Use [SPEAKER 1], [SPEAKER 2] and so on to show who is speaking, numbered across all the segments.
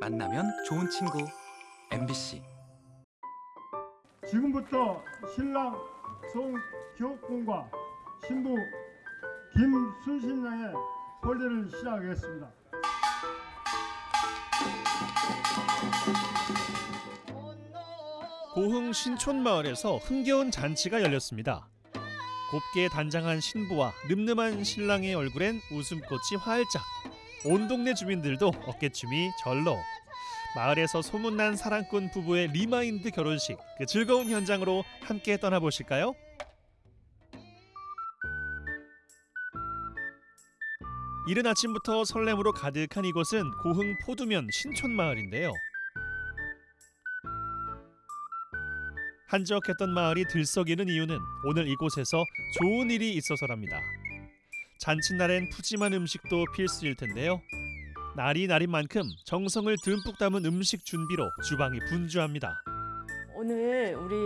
[SPEAKER 1] 만나면 좋은 친구 MBC
[SPEAKER 2] 지금부터 신랑 송교훈과 신부 김순신 양의婚礼를 시작하겠습니다.
[SPEAKER 3] 고흥 신촌마을에서 흥겨운 잔치가 열렸습니다. 곱게 단장한 신부와 늠름한 신랑의 얼굴엔 웃음꽃이 활짝. 온 동네 주민들도 어깨춤이 절로. 마을에서 소문난 사랑꾼 부부의 remind 결혼식 그 즐거운 현장으로 함께 떠나보실까요? 이른 아침부터 설렘으로 가득한 이곳은 고흥 포두면 신촌마을인데요. 한적했던 마을이 들썩이는 이유는 오늘 이곳에서 좋은 일이 있어서랍니다. 잔칫날엔 푸짐한 음식도 필수일 텐데요. 날이 날인 만큼 정성을 듬뿍 담은 음식 준비로 주방이 분주합니다.
[SPEAKER 4] 오늘 우리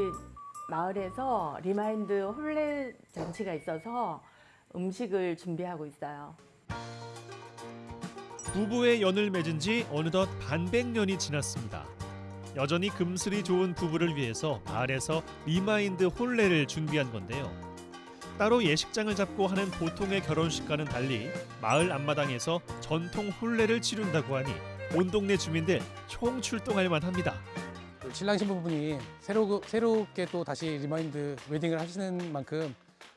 [SPEAKER 4] 마을에서 remind 혼례 잔치가 있어서 음식을 준비하고 있어요.
[SPEAKER 3] 부부의 연을 맺은 지 어느덧 반백년이 지났습니다. 여전히 금슬이 좋은 부부를 위해서 마을에서 remind 혼례를 준비한 건데요. 따로 예식장을 잡고 하는 보통의 결혼식과는 달리 마을 앞마당에서 전통 혼례를 치른다고 하니 온 동네 주민들 총 출동할 만합니다.
[SPEAKER 5] 신랑 신부 분이 새로, 새롭게 또 다시 remind wedding을 하시는 만큼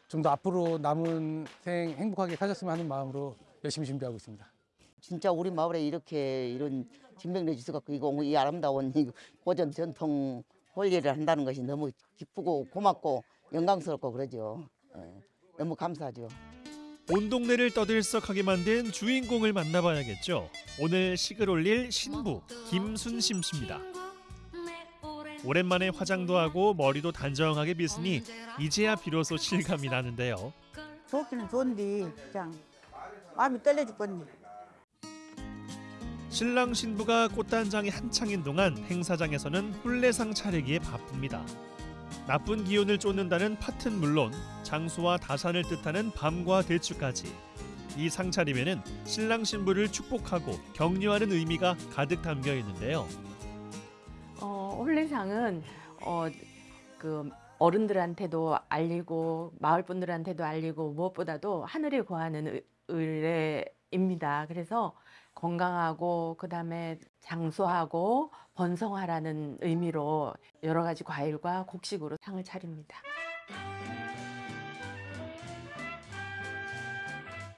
[SPEAKER 5] 좀 더 앞으로 남은 생 행복하게 사셨으면 하는 마음으로 열심히 준비하고 있습니다.
[SPEAKER 6] 진짜 우리 마을에 이렇게 이런 진백내 갖고 이거 이 아름다운 이 고전 전통 홀리를 한다는 것이 너무 기쁘고 고맙고 영광스럽고 그러죠. 예, 너무 감사하죠.
[SPEAKER 3] 온 동네를 떠들썩하게 만든 주인공을 만나봐야겠죠. 오늘 식을 올릴 신부 김순심 씨입니다. 오랜만에 화장도 하고 머리도 단정하게 빗으니 이제야 비로소 실감이 나는데요.
[SPEAKER 7] 좋기는 좋은데 그냥 마음이 떨려 죽겠네.
[SPEAKER 3] 신랑 신부가 꽃단장이 한창인 동안 행사장에서는 홀레상 차리기에 바쁩니다. 나쁜 기운을 쫓는다는 팥은 물론 장수와 다산을 뜻하는 밤과 대추까지 이 상차림에는 신랑 신부를 축복하고 격려하는 의미가 가득 담겨 있는데요.
[SPEAKER 4] 어, 홀레상은 어, 그 어른들한테도 알리고 마을 분들한테도 알리고 무엇보다도 하늘에 구하는 의- 의뢰입니다. 그래서 건강하고 그다음에 장수하고 번성하라는 의미로 여러 가지 과일과 곡식으로 상을 차립니다.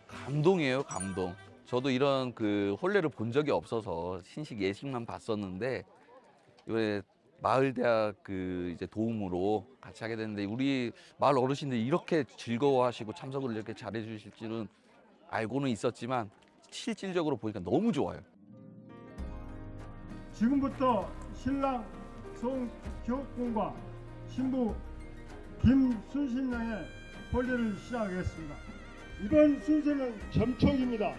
[SPEAKER 8] 감동이에요, 감동. 저도 이런 그 혼례를 본 적이 없어서 신식 예식만 봤었는데 이번에 마을대학 그 이제 도움으로 같이 하게 됐는데 우리 마을 어르신들이 이렇게 즐거워하시고 참석을 이렇게 잘해 주실 줄은 알고는 있었지만 실질적으로 보니까 너무 좋아요.
[SPEAKER 2] 지금부터 신랑 송교훈과 신부 김순신 양의婚礼를 시작하겠습니다. 이번 순서는 점촉입니다.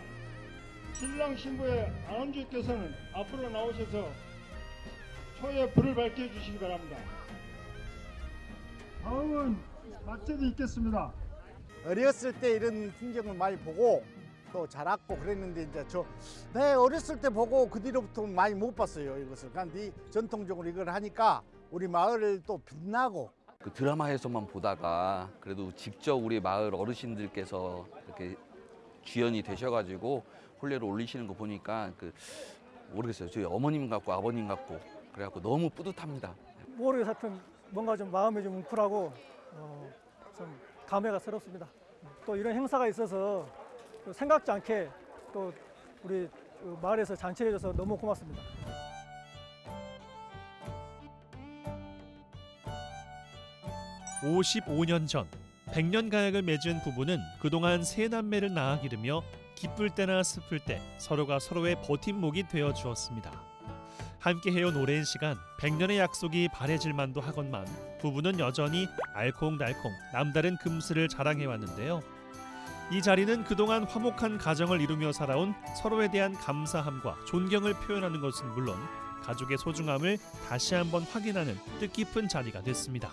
[SPEAKER 2] 신랑 신부의 아남주께서는 앞으로 나오셔서 초에 불을 밝혀 주시기 바랍니다. 다음은 맞제도 있겠습니다.
[SPEAKER 9] 어렸을 때 이런 풍경을 많이 보고 또 자랐고 그랬는데 이제 저 내 어렸을 때 보고 그 뒤로부터 많이 못 봤어요 이것을. 그런데 전통적으로 이걸 하니까 우리 마을을 또 빛나고
[SPEAKER 8] 그 드라마에서만 보다가 그래도 직접 우리 마을 어르신들께서 이렇게 주연이 되셔가지고 혼례를 올리시는 거 보니까 그 모르겠어요. 저희 어머님 같고 아버님 같고 그래갖고 너무 뿌듯합니다.
[SPEAKER 5] 모르겠어 하여튼 뭔가 좀 마음이 좀 뭉클하고 어, 좀 감회가 새롭습니다. 또 이런 행사가 있어서 또 생각지 않게 또 우리 그 마을에서 잔치를 해줘서 너무 고맙습니다.
[SPEAKER 3] 오십오 년 전, 백년 가약을 맺은 부부는 그동안 세 남매를 낳아 기르며 기쁠 때나 슬플 때 서로가 서로의 버팀목이 되어 주었습니다. 함께 해온 오랜 시간, 백년의 약속이 바래질 만도 하건만 부부는 여전히 알콩달콩 남다른 금슬을 자랑해 왔는데요. 이 자리는 그동안 화목한 가정을 이루며 살아온 서로에 대한 감사함과 존경을 표현하는 것은 물론 가족의 소중함을 다시 한번 확인하는 뜻깊은 자리가 됐습니다.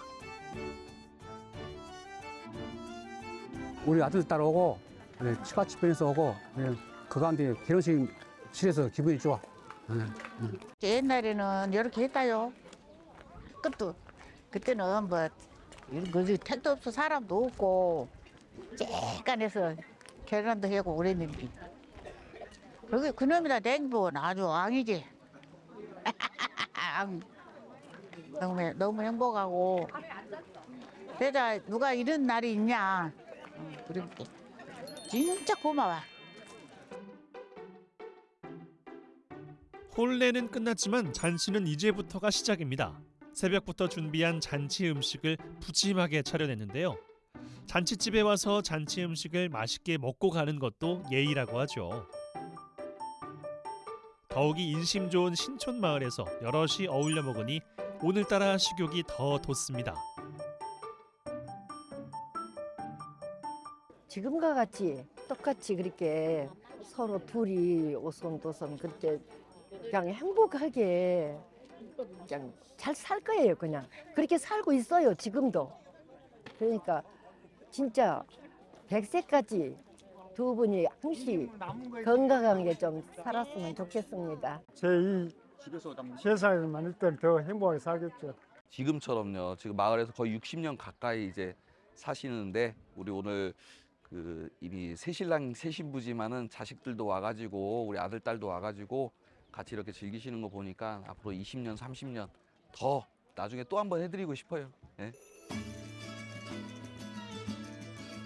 [SPEAKER 5] 우리 아들 딸 오고 치과치 편에서 오고 그 가운데 결혼식 치러서 기분이 좋아.
[SPEAKER 7] 옛날에는 이렇게 했다요. 그것도 그때는 뭐 이런 거지 택도 없어 사람도 없고 쬐깐해서 계란도 하고 그랬는데 그게 그놈이다 냉보는 아주 왕이지. 너무 너무 행복하고 그래다 누가 이런 날이 있냐. 어, 그렇게 진짜 고마워.
[SPEAKER 3] 혼례는 끝났지만 잔치는 이제부터가 시작입니다. 새벽부터 준비한 잔치 음식을 푸짐하게 차려냈는데요. 잔치집에 와서 잔치 음식을 맛있게 먹고 가는 것도 예의라고 하죠. 더욱이 인심 좋은 신촌 마을에서 여럿이 어울려 먹으니 오늘따라 식욕이 더 돋습니다.
[SPEAKER 10] 지금과 같이 똑같이 그렇게 서로 둘이 오손도손 그렇게 그냥 행복하게 그냥 잘 살 거예요 그냥 그렇게 살고 있어요 지금도 그러니까 진짜 백세까지 두 분이 항시 건강하게 좀 살았으면 좋겠습니다.
[SPEAKER 2] 제이 세상에만 있던 더 행복하게 살겠죠.
[SPEAKER 8] 지금처럼요. 지금 마을에서 거의 60년 가까이 이제 사시는데 우리 오늘 그 이미 새신랑 새신부지만은 자식들도 와가지고 우리 아들 딸도 와가지고 같이 이렇게 즐기시는 거 보니까 앞으로 20년 30년 더 나중에 또 한 번 해드리고 싶어요. 예.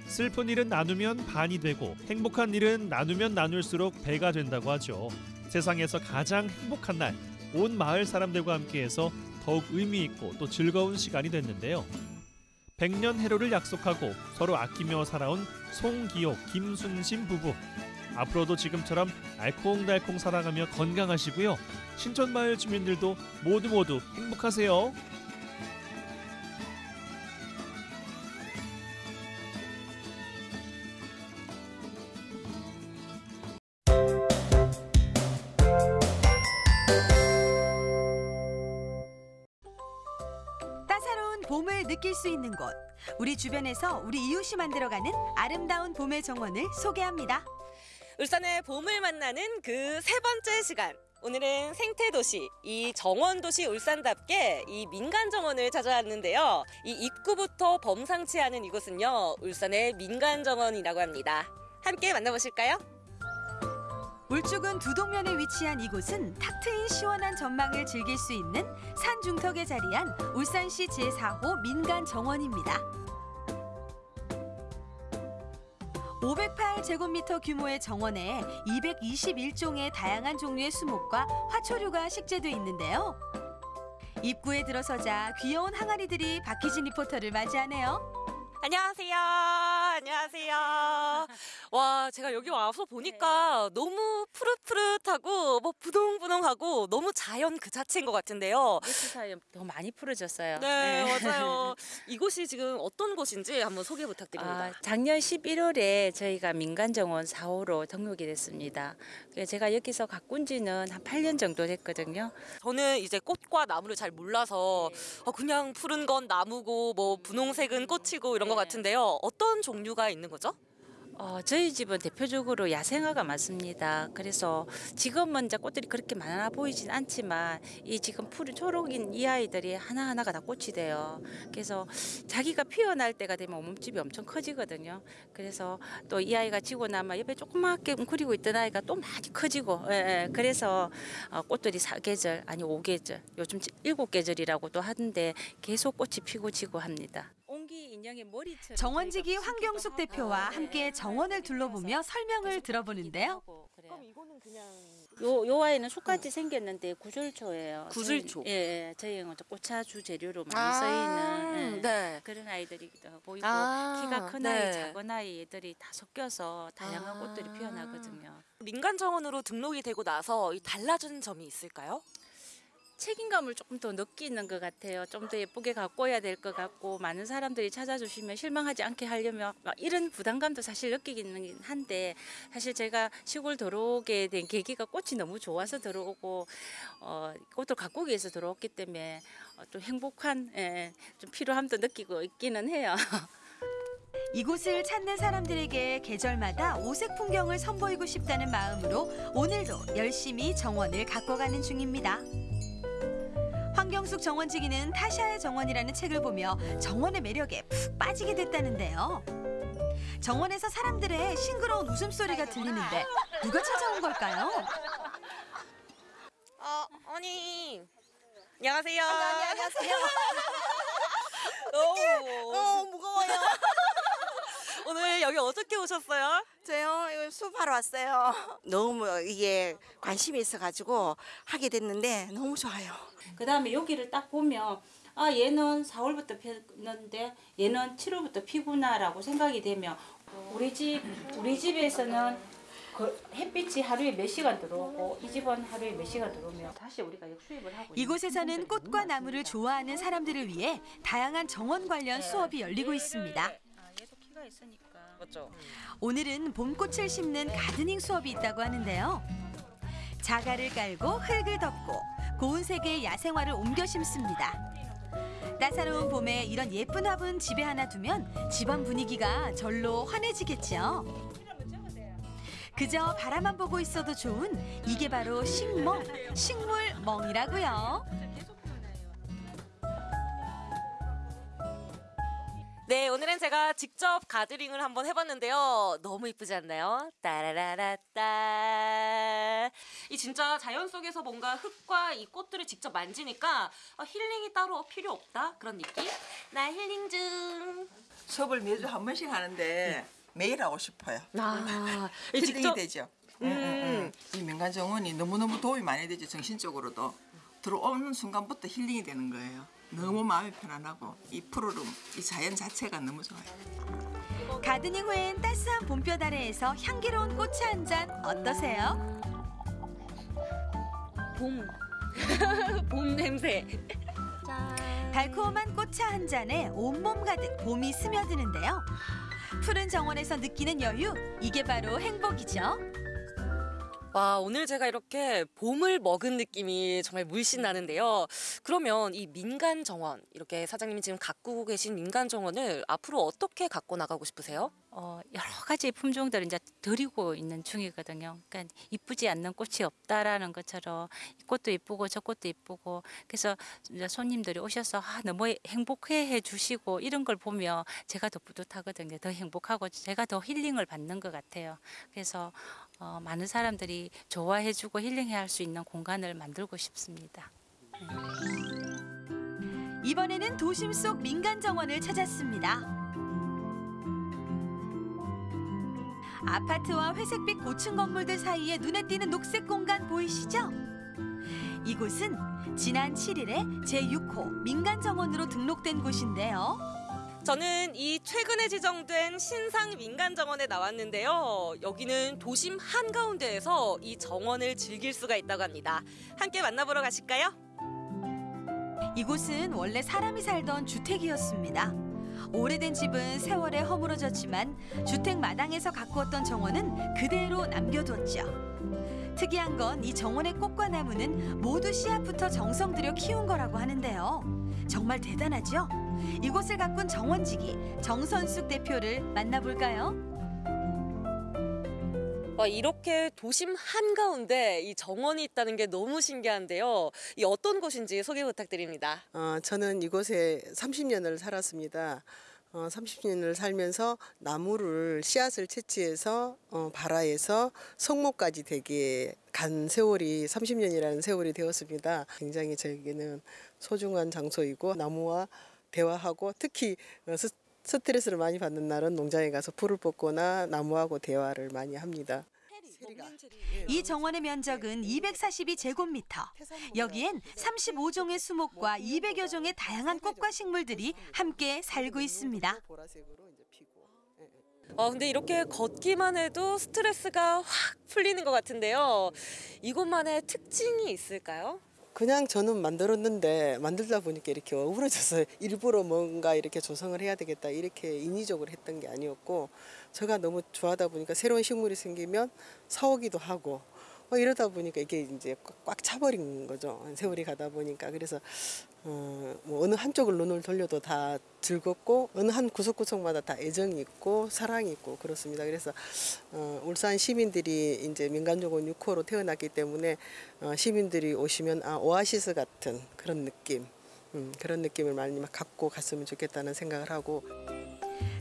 [SPEAKER 3] 슬픈 일은 나누면 반이 되고 행복한 일은 나누면 나눌수록 배가 된다고 하죠. 세상에서 가장 행복한 날, 온 마을 사람들과 함께해서 더욱 의미 있고 또 즐거운 시간이 됐는데요. 백년 해로를 약속하고 서로 아끼며 살아온 송기옥, 김순심 부부. 앞으로도 지금처럼 알콩달콩 살아가며 건강하시고요. 신촌마을 주민들도 모두 모두 행복하세요.
[SPEAKER 11] 봄을 느낄 수 있는 곳. 우리 주변에서 우리 이웃이 만들어가는 아름다운 봄의 정원을 소개합니다.
[SPEAKER 12] 울산의 봄을 만나는 그 세 번째 시간. 오늘은 생태도시, 이 정원도시 울산답게 이 민간정원을 찾아왔는데요. 이 입구부터 범상치 않은 이곳은요, 울산의 민간정원이라고 합니다. 함께 만나보실까요?
[SPEAKER 11] 울주군 두동면에 위치한 이곳은 탁 트인 시원한 전망을 즐길 수 있는 산 중턱에 자리한 울산시 제4호 민간 정원입니다. 508제곱미터 규모의 정원에 221종의 다양한 종류의 수목과 화초류가 식재돼 있는데요. 입구에 들어서자 귀여운 항아리들이 박희진 리포터를 맞이하네요.
[SPEAKER 12] 안녕하세요. 안녕하세요. 와, 제가 여기 와서 보니까 너무 푸릇푸릇하고 뭐 부동부동하고 너무 자연 그 자체인 것 같은데요.
[SPEAKER 13] 며칠 사이에 더 많이 풀어졌어요.
[SPEAKER 12] 네, 맞아요. 이곳이 지금 어떤 곳인지 한번 소개 부탁드립니다.
[SPEAKER 13] 아, 작년 11월에 저희가 민간정원 4호로 등록이 됐습니다. 제가 여기서 가꾼 지는 한 8년 정도 됐거든요.
[SPEAKER 12] 저는 이제 꽃과 나무를 잘 몰라서 어, 그냥 푸른 건 나무고 뭐 분홍색은 꽃이고 이런 것 같은데요. 어떤 종류 가 있는 거죠?
[SPEAKER 13] 어, 저희 집은 대표적으로 야생화가 많습니다. 그래서 지금은 이제 꽃들이 그렇게 많아 보이진 않지만 이 지금 푸른 초록인 이 아이들이 하나하나가 다 꽃이 돼요. 그래서 자기가 피어날 때가 되면 몸집이 엄청 커지거든요. 그래서 또 이 아이가 지고 나면 옆에 조그맣게 웅크리고 있던 아이가 또 많이 커지고 예, 예. 그래서 어, 꽃들이 사계절 아니 오계절 요즘 일곱 계절이라고도 하는데 계속 꽃이 피고 지고 합니다.
[SPEAKER 11] 정원지기 황경숙 대표와 함께 정원을 둘러보며 설명을 들어보는데요.
[SPEAKER 12] 그럼 이거는 그냥
[SPEAKER 13] 요, 요 아이는 속같이 생겼는데 구슬초예요.
[SPEAKER 12] 구슬초.
[SPEAKER 13] 저희, 예, 예, 저희는 꽃차 주 재료로 많이
[SPEAKER 12] 아,
[SPEAKER 13] 쓰이는 예,
[SPEAKER 12] 네.
[SPEAKER 13] 그런 아이들이기도 하고 있고
[SPEAKER 12] 아,
[SPEAKER 13] 키가 큰
[SPEAKER 12] 네.
[SPEAKER 13] 아이, 작은 아이 애들이 다 섞여서 다양한
[SPEAKER 12] 아.
[SPEAKER 13] 꽃들이 피어나거든요.
[SPEAKER 12] 민간 정원으로 등록이 되고 나서 이 달라진 점이 있을까요?
[SPEAKER 13] 책임감을 조금 더 느끼는 것 같아요. 좀 더 예쁘게 가꿔야 될 것 같고 많은 사람들이 찾아주시면 실망하지 않게 하려면 막 이런 부담감도 사실 느끼기는 한데 사실 제가 시골 들어오게 된 계기가 꽃이 너무 좋아서 들어오고 어, 꽃을 가꾸기 위해서 들어왔기 때문에 어, 좀 행복한 예, 좀 필요함도 느끼고 있기는 해요.
[SPEAKER 11] 이곳을 찾는 사람들에게 계절마다 오색 풍경을 선보이고 싶다는 마음으로 오늘도 열심히 정원을 가꿔가는 중입니다. 황경숙 정원지기는 타샤의 정원이라는 책을 보며 정원의 매력에 푹 빠지게 됐다는데요. 정원에서 사람들의 싱그러운 웃음소리가 들리는데 누가 찾아온 걸까요?
[SPEAKER 12] 어, 언니. 안녕하세요.
[SPEAKER 14] 안녕하세요.
[SPEAKER 12] 오,
[SPEAKER 14] 어, 무거워요.
[SPEAKER 12] 오늘 여기 어떻게 오셨어요?
[SPEAKER 14] 저요, 이거 수업하러 왔어요. 너무 이게 관심이 있어가지고 하게 됐는데 너무 좋아요.
[SPEAKER 13] 그 다음에 여기를 딱 보면 아 얘는 4월부터 피었는데 얘는 7월부터 피구나라고 생각이 되면 우리 집 우리 집에서는 그 햇빛이 하루에 몇 시간 들어오고 이 집은 하루에 몇 시간 들어오면 다시 우리가 역수입을 하고
[SPEAKER 11] 이곳에서는 꽃과 나무를. 좋아하는 사람들을 위해 다양한 정원 관련 수업이 열리고 있습니다.
[SPEAKER 13] 있으니까
[SPEAKER 12] 맞죠?
[SPEAKER 11] 오늘은 봄꽃을 심는 가드닝 수업이 있다고 하는데요. 자갈을 깔고 흙을 덮고 고운 색의 야생화를 옮겨 심습니다. 따사로운 봄에 이런 예쁜 화분 집에 하나 두면 집안 분위기가 절로 환해지겠죠. 그저 바라만 보고 있어도 좋은 이게 바로 식멍, 식물멍이라고요.
[SPEAKER 12] 네, 오늘은 제가 직접 가드링을 한번 해봤는데요. 너무 이쁘지 않나요? 따라라라따. 이 진짜 자연 속에서 뭔가 흙과 이 꽃들을 직접 만지니까 아, 힐링이 따로 필요 없다 그런 느낌? 나 힐링 중.
[SPEAKER 15] 수업을 매주 한 번씩 하는데 매일 하고 싶어요.
[SPEAKER 12] 아, 이
[SPEAKER 15] 힐링이
[SPEAKER 12] 직접-
[SPEAKER 15] 되죠.
[SPEAKER 12] 음.
[SPEAKER 15] 응, 응, 응. 이 민간 정원이 너무너무 도움이 많이 되죠. 정신적으로도. 들어오는 순간부터 힐링이 되는 거예요. 너무 마음이 편안하고 이 푸르름, 이 자연 자체가 너무 좋아요.
[SPEAKER 11] 가드닝 후엔 따스한 봄볕 아래에서 향기로운 꽃차 한잔 어떠세요?
[SPEAKER 12] 봄. 봄 냄새.
[SPEAKER 11] 달콤한 꽃차 한 잔에 온몸 가득 봄이 스며드는데요. 푸른 정원에서 느끼는 여유, 이게 바로 행복이죠.
[SPEAKER 12] 와, 오늘 제가 이렇게 봄을 먹은 느낌이 정말 물씬 나는데요. 그러면 이 민간 정원, 이렇게 사장님이 지금 가꾸고 계신 민간 정원을 앞으로 어떻게 갖고 나가고 싶으세요?
[SPEAKER 13] 어, 여러 가지 품종들을 이제 드리고 있는 중이거든요. 그러니까 이쁘지 않는 꽃이 없다라는 것처럼 이 꽃도 이쁘고 저 꽃도 이쁘고 그래서 이제 손님들이 오셔서 아, 너무 행복해 주시고 이런 걸 보면 제가 더 뿌듯하거든요. 더 행복하고 제가 더 힐링을 받는 것 같아요. 그래서 어, 많은 사람들이 좋아해주고 힐링해 할수 있는 공간을 만들고 싶습니다.
[SPEAKER 11] 이번에는 도심 속 민간 정원을 찾았습니다. 아파트와 회색빛 고층 건물들 사이에 눈에 띄는 녹색 공간 보이시죠? 이곳은 지난 7일에 제6호 민간 정원으로 등록된 곳인데요.
[SPEAKER 12] 저는 이 최근에 지정된 신상 민간 정원에 나왔는데요. 여기는 도심 한가운데에서 이 정원을 즐길 수가 있다고 합니다. 함께 만나보러 가실까요?
[SPEAKER 11] 이곳은 원래 사람이 살던 주택이었습니다. 오래된 집은 세월에 허물어졌지만 주택 마당에서 가꾸었던 정원은 그대로 남겨두었죠. 특이한 건 이 정원의 꽃과 나무는 모두 씨앗부터 정성 들여 키운 거라고 하는데요. 정말 대단하죠? 이곳을 가꾼 정원지기 정선숙 대표를 만나볼까요?
[SPEAKER 12] 와, 이렇게 도심 한가운데 이 정원이 있다는 게 너무 신기한데요. 이 어떤 곳인지 소개 부탁드립니다.
[SPEAKER 16] 어, 저는 이곳에 30년을 살았습니다. 어, 30년을 살면서 나무를 씨앗을 채취해서 어, 발화해서 성모까지 되게 간 세월이 30년이라는 세월이 되었습니다. 굉장히 저에게는 소중한 장소이고 나무와 대화하고 특히 어, 스, 스트레스를 많이 받는 날은 농장에 가서 풀을 뽑거나 나무하고 대화를 많이 합니다.
[SPEAKER 11] 이 정원의 면적은 242제곱미터. 여기엔 35종의 수목과 200여 종의 다양한 꽃과 식물들이 함께 살고 있습니다.
[SPEAKER 12] 아, 근데 이렇게 걷기만 해도 스트레스가 확 풀리는 것 같은데요. 이곳만의 특징이 있을까요?
[SPEAKER 16] 그냥 저는 만들었는데 만들다 보니까 이렇게 어우러져서 일부러 뭔가 이렇게 조성을 해야 되겠다 이렇게 인위적으로 했던 게 아니었고 제가 너무 좋아하다 보니까 새로운 식물이 생기면 사오기도 하고 뭐 이러다 보니까 이게 이제 꽉- 꽉 차버린 거죠. 세월이 가다 보니까 그래서 어, 뭐 어느 한쪽을 눈을 돌려도 다 즐겁고 어느 한 구석구석마다 다 애정이 있고 사랑이 있고 그렇습니다. 그래서 어, 울산 시민들이 이제 민간정원 6호로 태어났기 때문에 어, 시민들이 오시면 아 오아시스 같은 그런 느낌, 음, 그런 느낌을 많이 막 갖고 갔으면 좋겠다는 생각을 하고.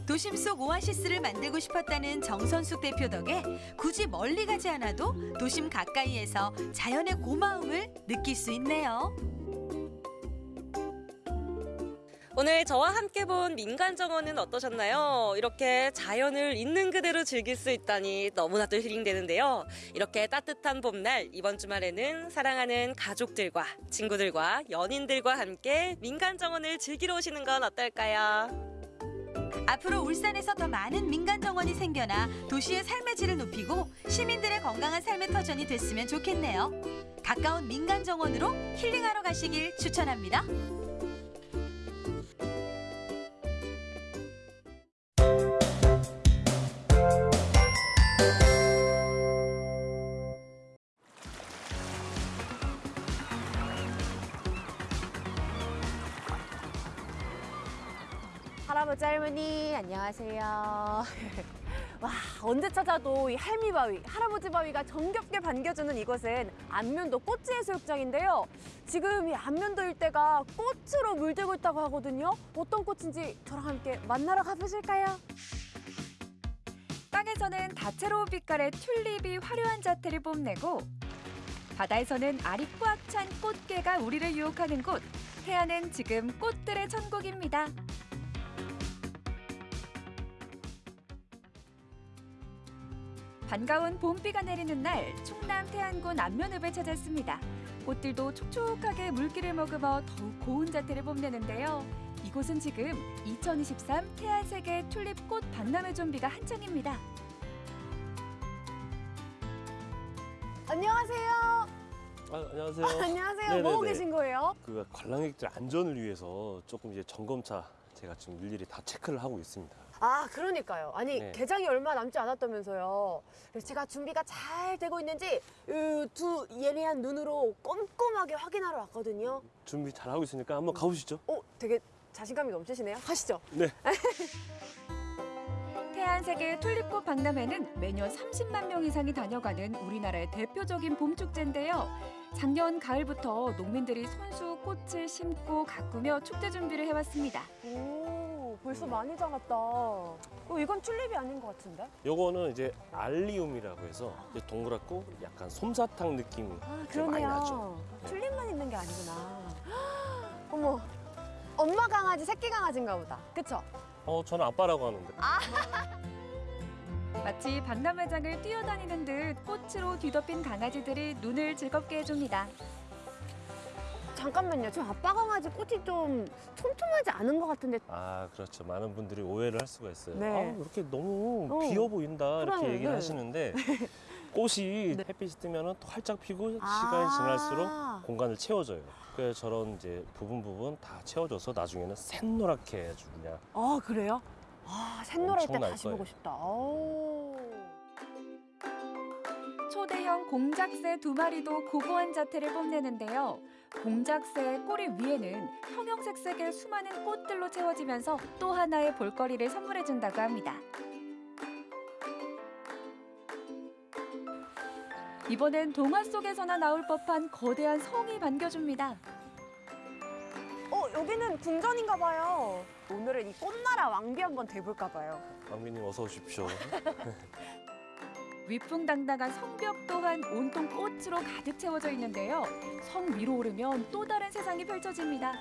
[SPEAKER 11] 도심 속 오아시스를 만들고 싶었다는 정선숙 대표 덕에 굳이 멀리 가지 않아도 도심 가까이에서 자연의 고마움을 느낄 수 있네요.
[SPEAKER 12] 오늘 저와 함께 본 민간 정원은 어떠셨나요? 이렇게 자연을 있는 그대로 즐길 수 있다니 너무나도 힐링되는데요. 이렇게 따뜻한 봄날 이번 주말에는 사랑하는 가족들과 친구들과 연인들과 함께 민간 정원을 즐기러 오시는 건 어떨까요?
[SPEAKER 11] 앞으로 울산에서 더 많은 민간 정원이 생겨나 도시의 삶의 질을 높이고 시민들의 건강한 삶의 터전이 됐으면 좋겠네요. 가까운 민간 정원으로 힐링하러 가시길 추천합니다.
[SPEAKER 17] 할머니 안녕하세요. 와 언제 찾아도 이 할미바위, 할아버지 바위가 정겹게 반겨주는 이곳은 안면도 꽃지해수욕장인데요. 지금 이 안면도 일대가 꽃으로 물들고 있다고 하거든요. 어떤 꽃인지 저랑 함께 만나러 가보실까요?
[SPEAKER 18] 땅에서는 다채로운 빛깔의 튤립이 화려한 자태를 뽐내고 바다에서는 알이 꽉 찬 꽃게가 우리를 유혹하는 곳 해안은 지금 꽃들의 천국입니다. 반가운 봄비가 내리는 날 충남 태안군 안면읍에 찾았습니다. 꽃들도 촉촉하게 물기를 머금어 더욱 고운 자태를 뽐내는데요. 이곳은 지금 2023 태안세계 튤립 꽃 박람회 준비가 한창입니다.
[SPEAKER 17] 안녕하세요.
[SPEAKER 19] 아, 안녕하세요.
[SPEAKER 17] 안녕하세요.
[SPEAKER 19] 네네네.
[SPEAKER 17] 뭐 하고 계신 거예요?
[SPEAKER 19] 그 관람객들 안전을 위해서 조금 이제 점검차 제가 지금 일일이 다 체크를 하고 있습니다.
[SPEAKER 17] 아 그러니까요. 아니
[SPEAKER 19] 네.
[SPEAKER 17] 개장이 얼마 남지 않았다면서요. 그래서 제가 준비가 잘 되고 있는지 이 두 예리한 눈으로 꼼꼼하게 확인하러 왔거든요.
[SPEAKER 19] 준비 잘 하고 있으니까 한번 가보시죠.
[SPEAKER 17] 어, 되게 자신감이 넘치시네요. 가시죠.
[SPEAKER 19] 네.
[SPEAKER 18] 태안세계 튤립꽃 박람회는 매년 30만 명 이상이 다녀가는 우리나라의 대표적인 봄 축제인데요. 작년 가을부터 농민들이 손수 꽃을 심고 가꾸며 축제 준비를 해왔습니다.
[SPEAKER 17] 오, 벌써 많이 자랐다. 어, 이건 튤립이 아닌 것 같은데?
[SPEAKER 19] 요거는 이제 알리움이라고 해서 이제 동그랗고 약간 솜사탕 느낌이
[SPEAKER 17] 아,
[SPEAKER 19] 많이
[SPEAKER 17] 그러네요.
[SPEAKER 19] 나죠. 네.
[SPEAKER 17] 튤립만 있는 게 아니구나. 어머, 엄마 강아지, 새끼 강아지인가 보다. 그쵸?
[SPEAKER 19] 어, 저는 아빠라고 하는데.
[SPEAKER 18] 마치 박람회장을 뛰어다니는 듯 꽃으로 뒤덮인 강아지들이 눈을 즐겁게 해줍니다.
[SPEAKER 17] 잠깐만요. 저 아빠 강아지 꽃이 좀 촘촘하지 않은 것 같은데.
[SPEAKER 19] 아, 그렇죠. 많은 분들이 오해를 할 수가 있어요.
[SPEAKER 17] 네.
[SPEAKER 19] 아, 이렇게 너무
[SPEAKER 17] 어.
[SPEAKER 19] 비어 보인다 이렇게 얘기를
[SPEAKER 17] 네.
[SPEAKER 19] 하시는데 꽃이 햇빛이 뜨면 또 활짝 피고
[SPEAKER 17] 아.
[SPEAKER 19] 시간이 지날수록 공간을 채워줘요. 그래서 저런 이제 부분 부분 다 채워줘서 나중에는 샛노랗게 아주 그냥
[SPEAKER 17] 아, 그래요? 아, 샛노랄 때
[SPEAKER 19] 엄청날
[SPEAKER 17] 다시
[SPEAKER 19] 거예요.
[SPEAKER 17] 보고 싶다. 오.
[SPEAKER 18] 초대형 공작새 두 마리도 고고한 자태를 뽐내는데요. 공작새의 꼬리 위에는 형형색 색의 수많은 꽃들로 채워지면서 또 하나의 볼거리를 선물해준다고 합니다. 이번엔 동화 속에서나 나올 법한 거대한 성이 반겨줍니다.
[SPEAKER 17] 어, 여기는 궁전인가 봐요. 오늘은 이 꽃나라 왕비 한번 돼볼까 봐요.
[SPEAKER 19] 왕비님 어서 오십시오.
[SPEAKER 18] 위풍당당한 성벽 또한 온통 꽃으로 가득 채워져 있는데요. 성 위로 오르면 또 다른 세상이 펼쳐집니다.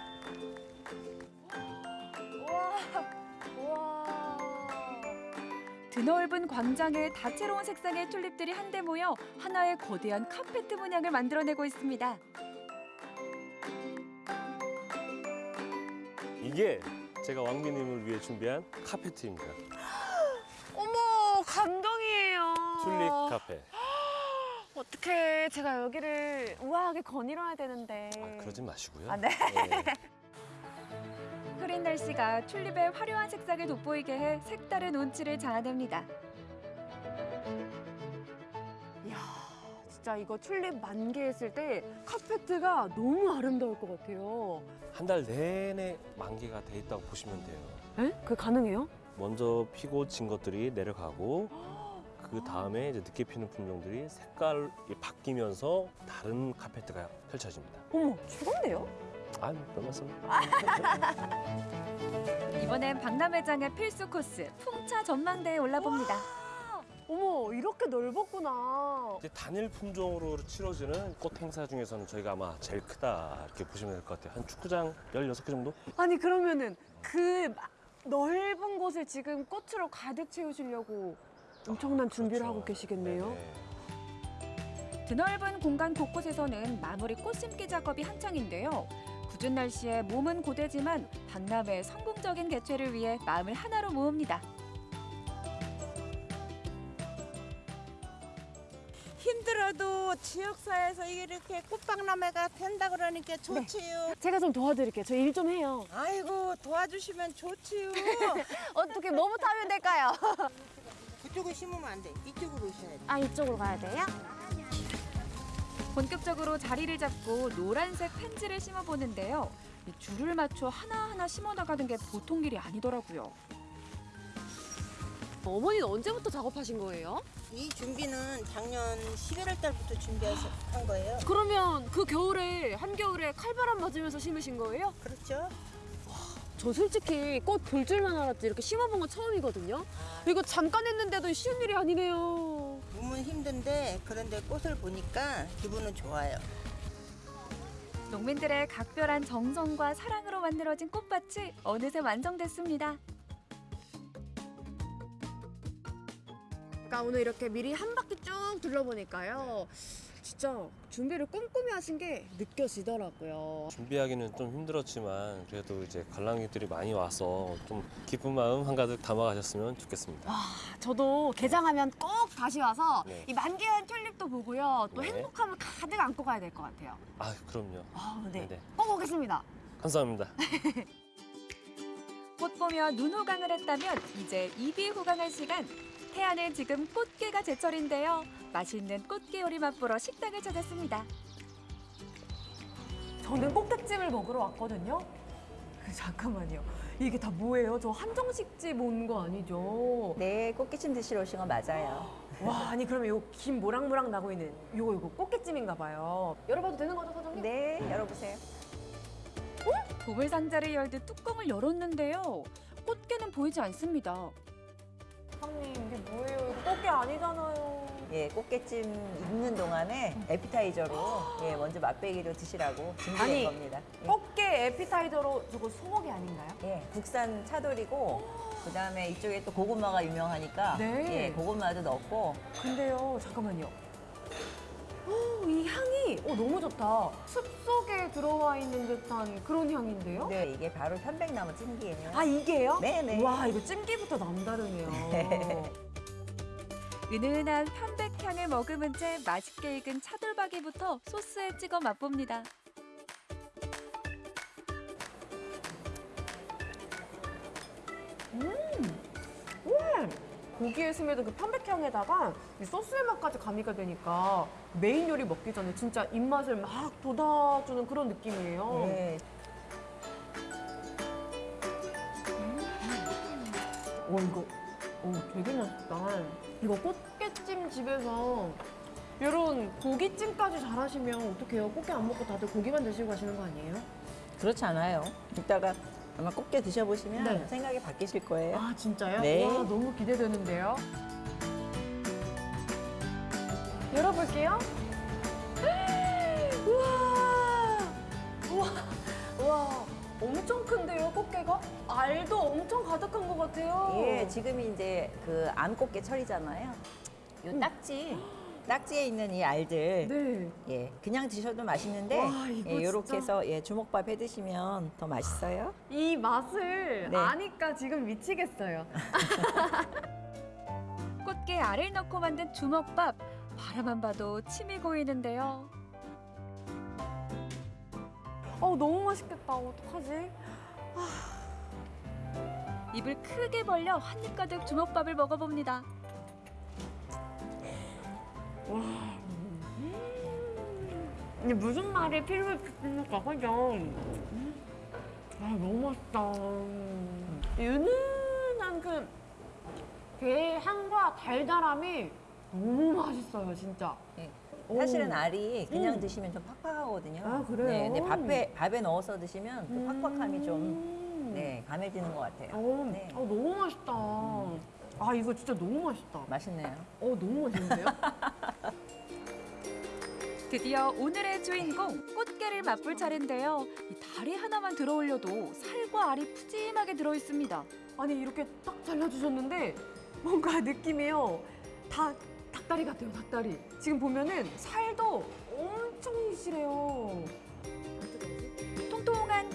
[SPEAKER 17] 우와, 우와.
[SPEAKER 18] 드넓은 광장에 다채로운 색상의 튤립들이 한데 모여 하나의 거대한 카페트 문양을 만들어내고 있습니다.
[SPEAKER 19] 이게 제가 왕비님을 위해 준비한 카페트입니다.
[SPEAKER 17] 어머,
[SPEAKER 19] 튤립 카페.
[SPEAKER 17] 어떡해. 제가 여기를 우아하게 거닐어야 되는데.
[SPEAKER 19] 그러지 마시고요.
[SPEAKER 17] 아, 네.
[SPEAKER 18] 흐린 날씨가 튤립의 화려한 색상을 돋보이게 해 색다른 운치를 자아냅니다.
[SPEAKER 17] 진짜 이거 튤립 만개했을 때 카페트가 너무 아름다울 것 같아요.
[SPEAKER 19] 한 달 내내 만개가 돼 있다고 보시면 돼요.
[SPEAKER 17] 에? 그게 가능해요?
[SPEAKER 19] 먼저 피고 진 것들이 내려가고 그 다음에 이제 늦게 피는 품종들이 색깔이 바뀌면서 다른 카페트가 펼쳐집니다.
[SPEAKER 17] 어머, 최고인데요?
[SPEAKER 19] 아, 별 말씀.
[SPEAKER 18] 이번엔 박람회장의 필수 코스 풍차 전망대에 올라봅니다.
[SPEAKER 17] 어머, 이렇게 넓었구나.
[SPEAKER 19] 이제 단일 품종으로 치러지는 꽃 행사 중에서는 저희가 아마 제일 크다 이렇게 보시면 될 것 같아요. 한 축구장 16개 정도?
[SPEAKER 17] 아니, 그러면은 그 마- 넓은 곳을 지금 꽃으로 가득 채우시려고 엄청난 준비를 하고 계시겠네요.
[SPEAKER 18] 드넓은 공간 곳곳에서는 마무리 꽃 심기 작업이 한창인데요. 굳은 날씨에 몸은 고되지만 박람회 성공적인 개최를 위해 마음을 하나로 모읍니다.
[SPEAKER 20] 힘들어도 지역사회에서 이렇게 꽃박람회가 된다 그러니까 좋지요.
[SPEAKER 17] 제가 좀 도와드릴게요. 저 일 좀 해요.
[SPEAKER 20] 아이고 도와주시면 좋지요.
[SPEAKER 17] 어떻게 뭐부터 하면 될까요?
[SPEAKER 20] 그쪽에 심으면 안 돼. 이쪽으로 오셔야 돼.
[SPEAKER 17] 아, 이쪽으로 가야 돼요?
[SPEAKER 18] 본격적으로 자리를 잡고 노란색 펜지를 심어보는데요. 이 줄을 맞춰 하나하나 심어나가는 게 보통 일이 아니더라고요.
[SPEAKER 17] 어머니는 언제부터 작업하신 거예요?
[SPEAKER 20] 이 준비는 작년 11월 달부터 준비해서 한 거예요.
[SPEAKER 17] 그러면 그 겨울에 한겨울에 칼바람 맞으면서 심으신 거예요?
[SPEAKER 20] 그렇죠.
[SPEAKER 17] 저 솔직히 꽃 볼 줄만 알았지 이렇게 심어본 건 처음이거든요. 이거 잠깐 했는데도 쉬운 일이 아니네요.
[SPEAKER 20] 몸은 힘든데 그런데 꽃을 보니까 기분은 좋아요.
[SPEAKER 18] 농민들의 각별한 정성과 사랑으로 만들어진 꽃밭이 어느새 완성됐습니다.
[SPEAKER 17] 그러니까 오늘 이렇게 미리 한 바퀴 쭉 둘러보니까요. 진짜 준비를 꼼꼼히 하신 게 느껴지더라고요.
[SPEAKER 19] 준비하기는 좀 힘들었지만 그래도 이제 관람객들이 많이 와서 좀 기쁜 마음 한가득 담아가셨으면 좋겠습니다.
[SPEAKER 17] 와, 저도 개장하면 꼭 다시 와서
[SPEAKER 19] 네.
[SPEAKER 17] 이 만개한 튤립도 보고요. 또
[SPEAKER 19] 네.
[SPEAKER 17] 행복함을 가득 안고 가야 될 것 같아요.
[SPEAKER 19] 아, 그럼요.
[SPEAKER 17] 아, 네.
[SPEAKER 19] 네네.
[SPEAKER 17] 꼭 오겠습니다.
[SPEAKER 19] 감사합니다.
[SPEAKER 18] 꽃 보며 눈 호강을 했다면 이제 입이 호강할 시간. 태안은 지금 꽃게가 제철인데요. 맛있는 꽃게 요리 맛보러 식당을 찾았습니다.
[SPEAKER 17] 저는 꽃게찜을 먹으러 왔거든요. 그, 잠깐만요. 이게 다 뭐예요? 저 한정식집 온 거 아니죠?
[SPEAKER 21] 네, 꽃게찜 드시러 오신 건 맞아요.
[SPEAKER 17] 와, 아니 그러면 요김 모락모락 나고 있는 요거 요거 꽃게찜인가 봐요. 열어봐도 되는 거죠, 사장님?
[SPEAKER 21] 네, 열어보세요.
[SPEAKER 18] 보물 상자를 열듯 뚜껑을 열었는데요. 꽃게는 보이지 않습니다.
[SPEAKER 17] 사장님 이게 뭐예요? 이거 꽃게 아니잖아요.
[SPEAKER 21] 예, 꽃게찜 익는 동안에 에피타이저로 예, 먼저 맛배기로 드시라고 준비된
[SPEAKER 17] 아니,
[SPEAKER 21] 겁니다. 예.
[SPEAKER 17] 꽃게 에피타이저로 저거 소고기 아닌가요?
[SPEAKER 21] 예, 국산 차돌이고 그다음에 이쪽에 또 고구마가 유명하니까
[SPEAKER 17] 네.
[SPEAKER 21] 예, 고구마도 넣고
[SPEAKER 17] 근데요, 잠깐만요. 어, 이 향이 어, 너무 좋다. 숲속에 들어와 있는 듯한 그런 향인데요?
[SPEAKER 21] 네, 이게 바로 편백나무 찜기예요.
[SPEAKER 17] 아, 이게요?
[SPEAKER 21] 네네.
[SPEAKER 17] 와, 이거 찜기부터 남다르네요.
[SPEAKER 18] 은은한 편백향을 머금은 채 맛있게 익은 차돌박이부터 소스에 찍어 맛봅니다.
[SPEAKER 17] 음! 고기에 스며든 그 편백향에다가 이 소스의 맛까지 가미가 되니까 메인 요리 먹기 전에 진짜 입맛을 막 돋아주는 그런 느낌이에요.
[SPEAKER 21] 네.
[SPEAKER 17] 와 이거 오, 되게 맛있다. 이거 꽃게찜 집에서 이런 고기찜까지 잘하시면 어떡해요? 꽃게 안 먹고 다들 고기만 드시고 가시는 거 아니에요?
[SPEAKER 21] 그렇지 않아요. 이따가 아마 꽃게 드셔보시면
[SPEAKER 17] 네.
[SPEAKER 21] 생각이 바뀌실 거예요.
[SPEAKER 17] 아 진짜요?
[SPEAKER 21] 네.
[SPEAKER 17] 와 너무 기대되는데요. 열어볼게요. 우와, 우와, 우와, 엄청 큰데요 꽃게가? 알도 엄청 가득한 것 같아요.
[SPEAKER 21] 예, 지금이 이제 그 암꽃게 철이잖아요. 요 딱지, 딱지에 있는 이 알들,
[SPEAKER 17] 네.
[SPEAKER 21] 예, 그냥 드셔도 맛있는데,
[SPEAKER 17] 와,
[SPEAKER 21] 예, 요렇게
[SPEAKER 17] 진짜.
[SPEAKER 21] 해서 예, 주먹밥 해 드시면 더 맛있어요.
[SPEAKER 17] 이 맛을
[SPEAKER 21] 네.
[SPEAKER 17] 아니까 지금 미치겠어요.
[SPEAKER 18] 꽃게 알을 넣고 만든 주먹밥. 바라만 봐도 침이 고이는데요.
[SPEAKER 17] 어 너무 맛있겠다. 어떡하지?
[SPEAKER 18] 입을 크게 벌려 한 입 가득 주먹밥을 먹어봅니다.
[SPEAKER 17] 와, 이게 무슨 말이 필요했을까 그죠? 아 너무 맛있다. 은은한 그 게향과 달달함이 너무 맛있어요 진짜. 오.
[SPEAKER 21] 사실은 알이 그냥
[SPEAKER 17] 음.
[SPEAKER 21] 드시면 좀 팍팍하거든요.
[SPEAKER 17] 아, 그래요?
[SPEAKER 21] 네, 근데 밥에 밥에 넣어서 드시면 그 팍팍함이 좀
[SPEAKER 17] 음.
[SPEAKER 21] 네, 감해지는 것 같아요.
[SPEAKER 17] 어,
[SPEAKER 21] 네.
[SPEAKER 17] 아, 너무 맛있다. 아 이거 진짜 너무 맛있다.
[SPEAKER 21] 맛있네요.
[SPEAKER 17] 어 너무 맛있는데요?
[SPEAKER 18] 드디어 오늘의 주인공 꽃게를 맛볼 차례인데요. 이 다리 하나만 들어 올려도 살과 알이 푸짐하게 들어 있습니다.
[SPEAKER 17] 아니 이렇게 딱 잘라주셨는데 뭔가 느낌이요. 다 닭다리 같아요 닭다리. 지금 보면은 살도 엄청 실해요.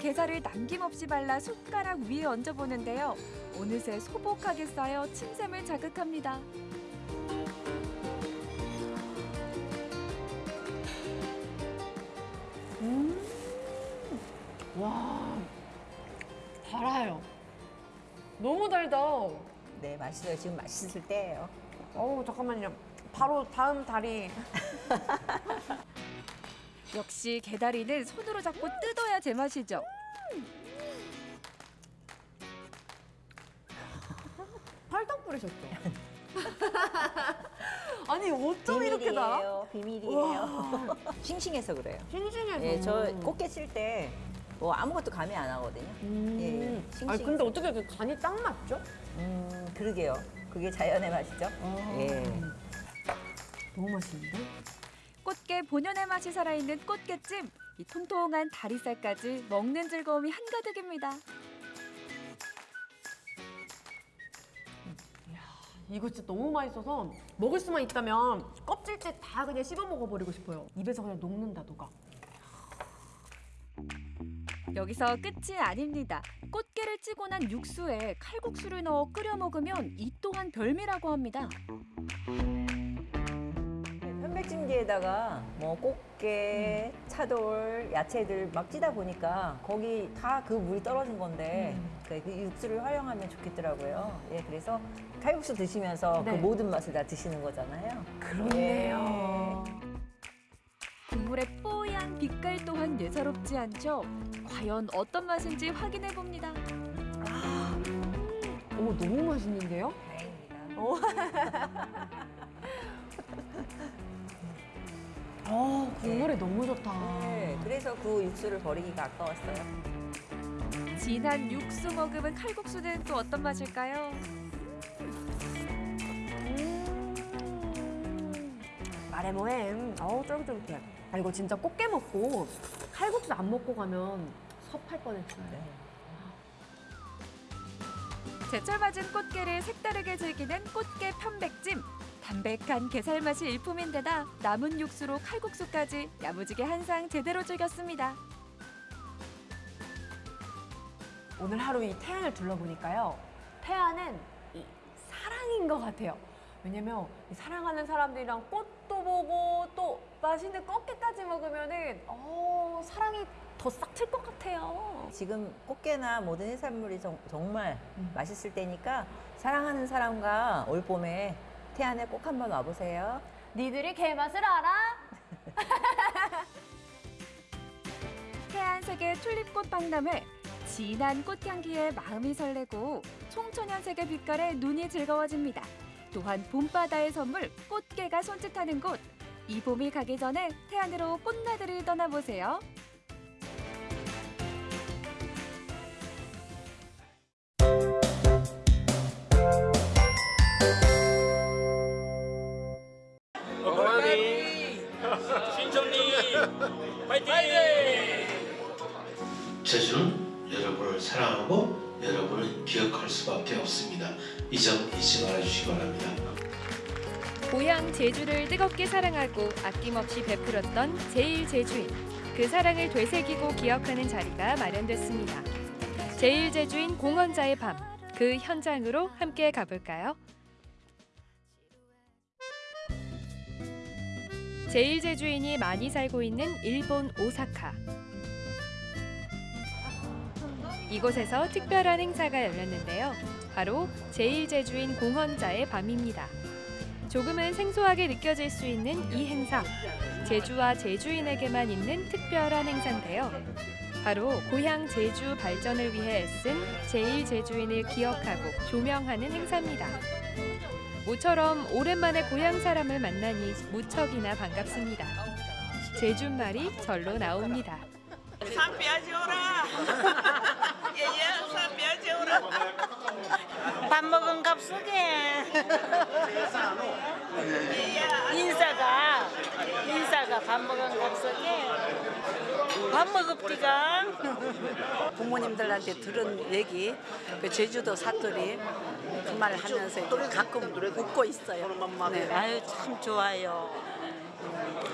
[SPEAKER 18] 게살을 남김없이 발라 숟가락 위에 얹어보는데요. 어느새 소복하게 쌓여 침샘을 자극합니다.
[SPEAKER 17] 음. 와 달아요. 너무 달다.
[SPEAKER 21] 네, 맛있어요. 지금 맛있을 때예요.
[SPEAKER 17] 어우 잠깐만요. 바로 다음 다리.
[SPEAKER 18] 역시 게다리는 손으로 잡고 뜯어야 제맛이죠.
[SPEAKER 17] 팔떡 뿌리셨죠? 아니 어쩜 이렇게 달아?
[SPEAKER 21] 비밀이에요. 싱싱해서 그래요.
[SPEAKER 17] 싱싱해서.
[SPEAKER 21] 예, 저 꽃게 칠 때 뭐 아무것도 감이 안 하거든요. 예,
[SPEAKER 17] 음.
[SPEAKER 21] 싱싱.
[SPEAKER 17] 아니 근데 어떻게 그 간이 딱 맞죠?
[SPEAKER 21] 음, 그러게요. 그게 자연의 맛이죠. 예.
[SPEAKER 17] 너무 맛있는데?
[SPEAKER 18] 꽃게 본연의 맛이 살아있는 꽃게찜. 이 통통한 다리살까지 먹는 즐거움이 한가득입니다.
[SPEAKER 17] 이거 진짜 너무 맛있어서 먹을 수만 있다면 껍질째 다 그냥 씹어 먹어버리고 싶어요. 입에서 그냥 녹는다 녹아.
[SPEAKER 18] 여기서 끝이 아닙니다. 꽃게를 찌고 난 육수에 칼국수를 넣어 끓여 먹으면 이 또한 별미라고 합니다.
[SPEAKER 21] 편백찜기에다가 뭐 꽃게, 차돌, 야채들 막 찌다 보니까 거기 다 그 물이 떨어진 건데 그, 그 육수를 활용하면 좋겠더라고요. 예, 그래서 칼국수 드시면서
[SPEAKER 17] 네.
[SPEAKER 21] 그 모든 맛을 다 드시는 거잖아요.
[SPEAKER 17] 그렇네요.
[SPEAKER 18] 국물의 뽀얀 빛깔 또한 예사롭지 않죠? 과연 어떤 맛인지 확인해 봅니다.
[SPEAKER 17] 오 너무 맛있는데요?
[SPEAKER 21] 다행입니다.
[SPEAKER 17] 오. 어 국물이 너무 좋다.
[SPEAKER 21] 네, 그래서 그 육수를 버리기가 아까웠어요.
[SPEAKER 18] 진한 육수 머금은 칼국수는 또 어떤 맛일까요?
[SPEAKER 17] 마레모엠. 어우 쫄깃쫄깃해. 아 이거 진짜 꽃게 먹고 칼국수 안 먹고 가면 섭할 뻔했어요.
[SPEAKER 18] 제철 맞은 꽃게를 색다르게 즐기는 꽃게 편백찜. 담백한 게살 맛이 일품인데다 남은 육수로 칼국수까지 야무지게 한 상 제대로 즐겼습니다.
[SPEAKER 17] 오늘 하루 이 태안을 둘러보니까요. 태안은 이 사랑인 것 같아요. 왜냐면 이 사랑하는 사람들이랑 꽃도 보고 또 맛있는 꽃게까지 먹으면은 어, 사랑이 더 싹 틀 것 같아요.
[SPEAKER 21] 지금 꽃게나 모든 해산물이 정, 정말 맛있을 때니까 사랑하는 사람과 올 봄에 태안에 꼭 한번 와보세요.
[SPEAKER 17] 니들이 게맛을 알아?
[SPEAKER 18] 태안색의 튤립꽃 박람회 진한 꽃향기에 마음이 설레고 총천연색의 빛깔에 눈이 즐거워집니다. 또한 봄바다의 선물 꽃게가 손짓하는 곳. 이 봄이 가기 전에 태안으로 꽃나들이 떠나보세요.
[SPEAKER 22] 수밖에 없습니다. 이 점 잊지 말아주시기 바랍니다.
[SPEAKER 23] 고향 제주를 뜨겁게 사랑하고 아낌없이 베풀었던 제일제주인. 그 사랑을 되새기고 기억하는 자리가 마련됐습니다. 제일제주인 공헌자의 밤. 그 현장으로 함께 가볼까요? 제일제주인이 많이 살고 있는 일본 오사카. 이곳에서 특별한 행사가 열렸는데요. 바로 제일제주인 공헌자의 밤입니다. 조금은 생소하게 느껴질 수 있는 이 행사. 제주와 제주인에게만 있는 특별한 행사인데요. 바로 고향 제주 발전을 위해 애쓴 제일 제주인을 기억하고 조명하는 행사입니다. 모처럼 오랜만에 고향 사람을 만나니 무척이나 반갑습니다. 제주말이 절로 나옵니다.
[SPEAKER 24] 산비아지 오라. 예예, 산비아지 오라. 밥 먹은 값쓰게. 인사가 인사가 밥 먹은 값쓰게. 밥 먹읍디가.
[SPEAKER 25] 부모님들한테 들은 얘기, 그 제주도 사투리 그 말 하면서 가끔 웃고 있어요. 네.
[SPEAKER 24] 아유 참 좋아요.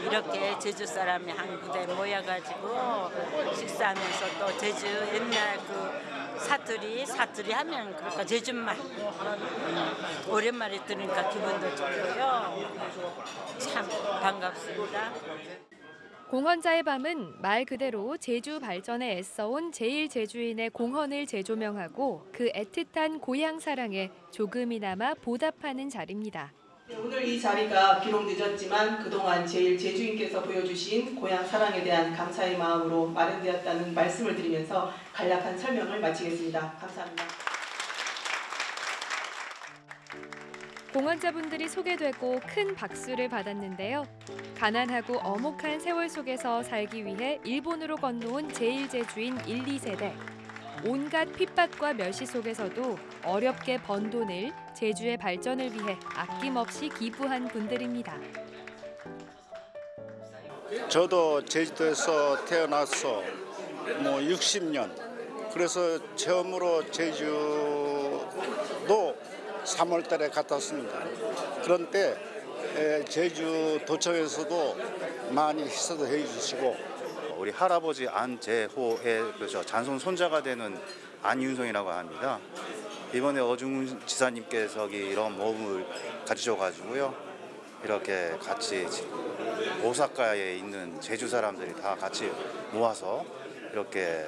[SPEAKER 24] 이렇게 제주 사람이 한 부대 모여가지고 식사하면서 또 제주 옛날 그 사투리 사투리 하면 그러니까 제주말 음, 오랜만에 들으니까 기분도 좋고요. 참 반갑습니다.
[SPEAKER 23] 공헌자의 밤은 말 그대로 제주 발전에 애써온 제일 제주인의 공헌을 재조명하고 그 애틋한 고향 사랑에 조금이나마 보답하는 자리입니다.
[SPEAKER 26] 네, 오늘 이 자리가 비록 늦었지만 그동안 제일 제주인께서 보여주신 고향 사랑에 대한 감사의 마음으로 마련되었다는 말씀을 드리면서 간략한 설명을 마치겠습니다. 감사합니다.
[SPEAKER 23] 공헌자분들이 소개되고 큰 박수를 받았는데요. 가난하고 어목한 세월 속에서 살기 위해 일본으로 건너온 제일제주인 1, 2세대. 온갖 핍박과 멸시 속에서도 어렵게 번 돈을 제주의 발전을 위해 아낌없이 기부한 분들입니다.
[SPEAKER 2] 저도 제주도에서 태어나서 뭐 60년 그래서 처음으로 제주도 3월 달에 갔었습니다. 그런데 에, 제주 도청에서도 많이 희소도 해주시고
[SPEAKER 27] 우리 할아버지 안재호의 그저 잔손 손자가 되는 안윤성이라고 합니다. 이번에 어중훈 지사님께서 이런 모험을 가지셔가지고요. 이렇게 같이 오사카에 있는 제주 사람들이 다 같이 모아서 이렇게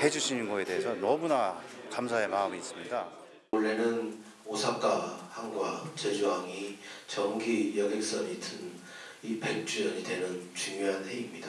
[SPEAKER 27] 해주시는 거에 대해서 너무나 감사의 마음이 있습니다.
[SPEAKER 22] 원래는 오사카 항과 제주항이 정기 여객선이 든 이 100주년이 되는 중요한 해입니다.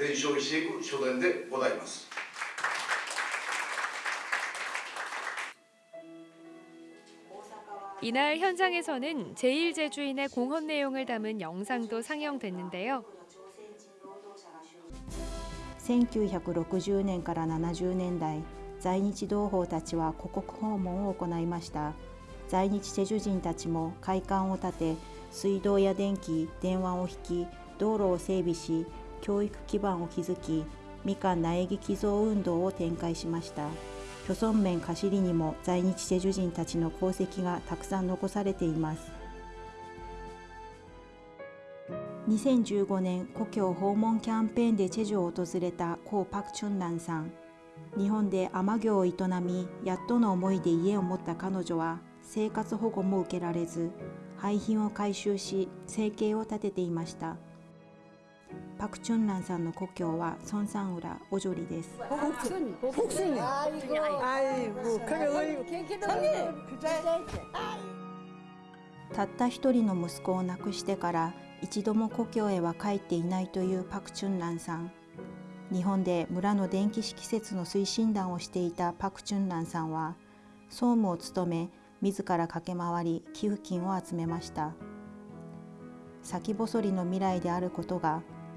[SPEAKER 28] 伝承していく書伝でございます
[SPEAKER 23] 이날 현장에서는 제일 제주인의 공헌 내용을 담은 영상도 상영됐는데요.
[SPEAKER 29] 1960年から70年代在日同胞たちは故国訪問を行いました在日チェジュ人たちも会館を建て水道や電気電話を引き道路を整備し 教育基盤を築きみかん苗木寄贈運動を展開しました。漁村面貸しりにも在日チェジュ人たちの功績がたくさん残されています。2015年故郷訪問キャンペーンでチェジュを訪れたコウ・パクチュンナンさん。日本で海女業を営みやっとの思いで家を持った彼女は生活保護も受けられず廃品を回収し生計を立てていました。パクチュンランさんの故郷はソンサンウラオジョリです。たった一人の息子を亡くしてから一度も故郷へは帰っていないというパクチュンランさん。日本で村の電気式施設の推進団をしていたパクチュンランさんは総務を務め自ら駆け回り寄付金を集めました。先細りの未来であることが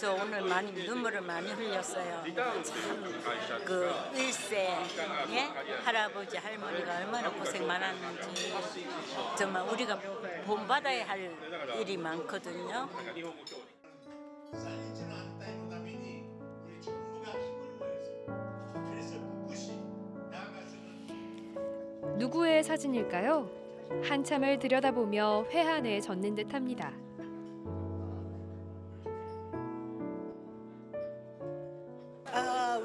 [SPEAKER 24] 저 오늘 많이 눈물을 많이 흘렸어요. 참, 그 일생 예? 할아버지 할머니가 얼마나 고생 많았는지 정말 우리가 본받아야 할 일이 많거든요.
[SPEAKER 23] 누구의 사진일까요? 한참을 들여다보며 회한에 젖는 듯합니다.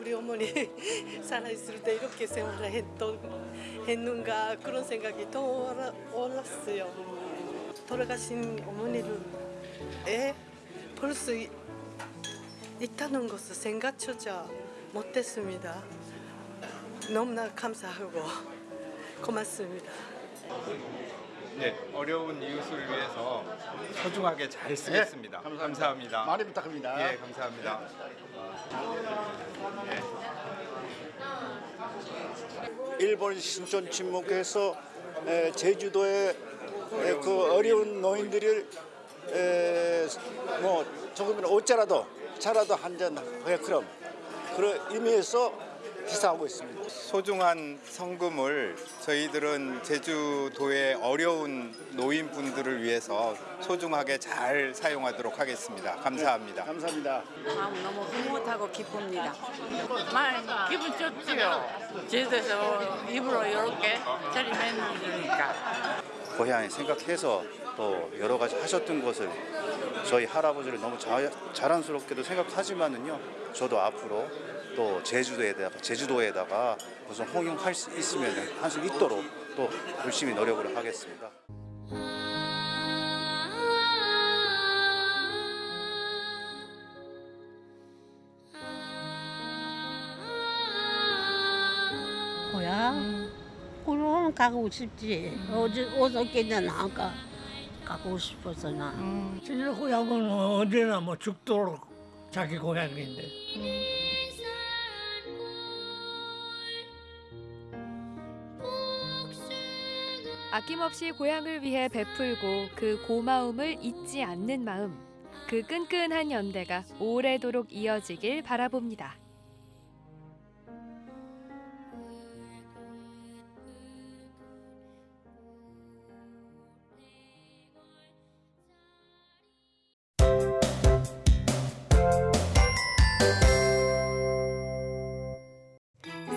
[SPEAKER 30] 우리 어머니 살아있을 때 이렇게 생활을 했던, 했는가 그런 생각이 떠올랐어요. 돌아가신 어머니를 에 볼수 있다는 것을 생각조차 못했습니다. 너무나 감사하고 고맙습니다.
[SPEAKER 31] 네, 어려운 이웃을 위해서 소중하게 잘 쓰겠습니다.
[SPEAKER 32] 네,
[SPEAKER 31] 감사합니다.
[SPEAKER 32] 많이 부탁합니다.
[SPEAKER 31] 예, 감사합니다.
[SPEAKER 32] 일본 신촌 침묵에서 에, 제주도의 에, 그 어려운 노인들을 에, 뭐 조금이나 옷자라도 차라도 한 잔 해 그럼. 그런 의미에서 기사하고 있습니다.
[SPEAKER 31] 소중한 성금을 저희들은 제주도의 어려운 노인분들을 위해서 소중하게 잘 사용하도록 하겠습니다. 감사합니다.
[SPEAKER 32] 감사합니다.
[SPEAKER 25] 마음 너무 흐뭇하고 기쁩니다.
[SPEAKER 33] 많이 기분 좋지요. 제주도에서 입으로 이렇게 차림했으니까.
[SPEAKER 27] 고향에 생각해서 또 여러 가지 하셨던 것을 저희 할아버지를 너무 자, 자랑스럽게도 생각하지만은요 저도 앞으로 또 제주도에다가 제주도에다가 무슨 홍용할 수 있으면 할 수 있도록 또 열심히 노력을 하겠습니다.
[SPEAKER 34] 고향? 그럼 가고 싶지. 어제 어저께는 안 가. 가고 싶어서 나. 진짜 고향은 언제나 뭐 죽도록 자기 고향인데.
[SPEAKER 23] 아낌없이 고향을 위해 베풀고 그 고마움을 잊지 않는 마음. 그 끈끈한 연대가 오래도록 이어지길 바라봅니다.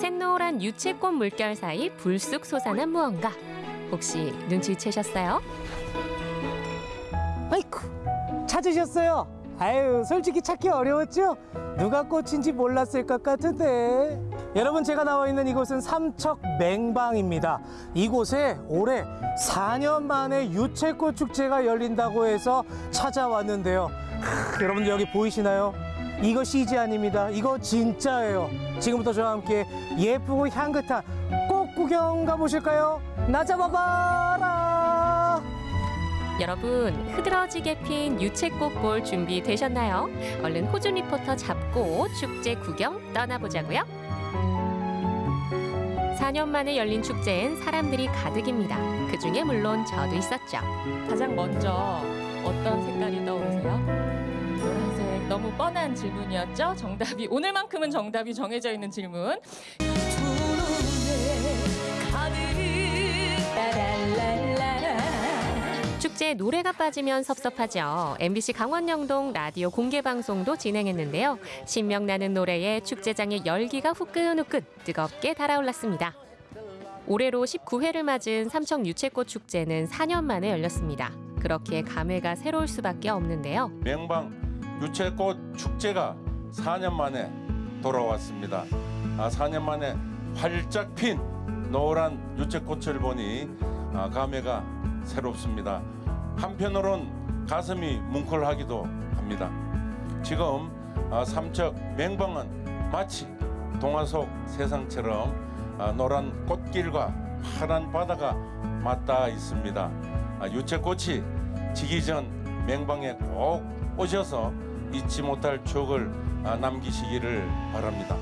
[SPEAKER 35] 샛노란 유채꽃 물결 사이 불쑥 솟아난 무언가. 혹시 눈치채셨어요?
[SPEAKER 36] 아이쿠 찾으셨어요? 아유 솔직히 찾기 어려웠죠? 누가 꽃인지 몰랐을 것 같은데 여러분 제가 나와 있는 이곳은 삼척 맹방입니다 이곳에 올해 4년 만에 유채꽃 축제가 열린다고 해서 찾아왔는데요 크, 여러분들 여기 보이시나요? 이거 CG 아닙니다 이거 진짜예요 지금부터 저와 함께 예쁘고 향긋한 꽃 구경 가보실까요? 나 잡아봐라
[SPEAKER 35] 여러분 흐드러지게 핀 유채꽃 볼 준비 되셨나요? 얼른 호준 리포터 잡고 축제 구경 떠나보자고요. 4년 만에 열린 축제엔 사람들이 가득입니다. 그 중에 물론 저도 있었죠.
[SPEAKER 37] 가장 먼저 어떤 색깔이 떠오르세요? 노란색 너무 뻔한 질문이었죠? 정답이 오늘만큼은 정답이 정해져 있는 질문.
[SPEAKER 35] 축제에 노래가 빠지면 섭섭하죠. MBC 강원영동 라디오 공개 방송도 진행했는데요. 신명나는 노래에 축제장의 열기가 후끈후끈 뜨겁게 달아올랐습니다. 올해로 19회를 맞은 삼척 유채꽃 축제는 4년 만에 열렸습니다. 그렇게 감회가 새로울 수밖에 없는데요.
[SPEAKER 38] 맹방 유채꽃 축제가 4년 만에 돌아왔습니다. 아, 4년 만에 활짝 핀 노란 유채꽃을 보니 아, 감회가 새롭습니다. 한편으론 가슴이 뭉클하기도 합니다. 지금 아, 삼척 맹방은 마치 동화 속 세상처럼 아, 노란 꽃길과 파란 바다가 맞닿아 있습니다. 아, 유채꽃이 지기 전 맹방에 꼭 오셔서 잊지 못할 추억을 아, 남기시기를 바랍니다.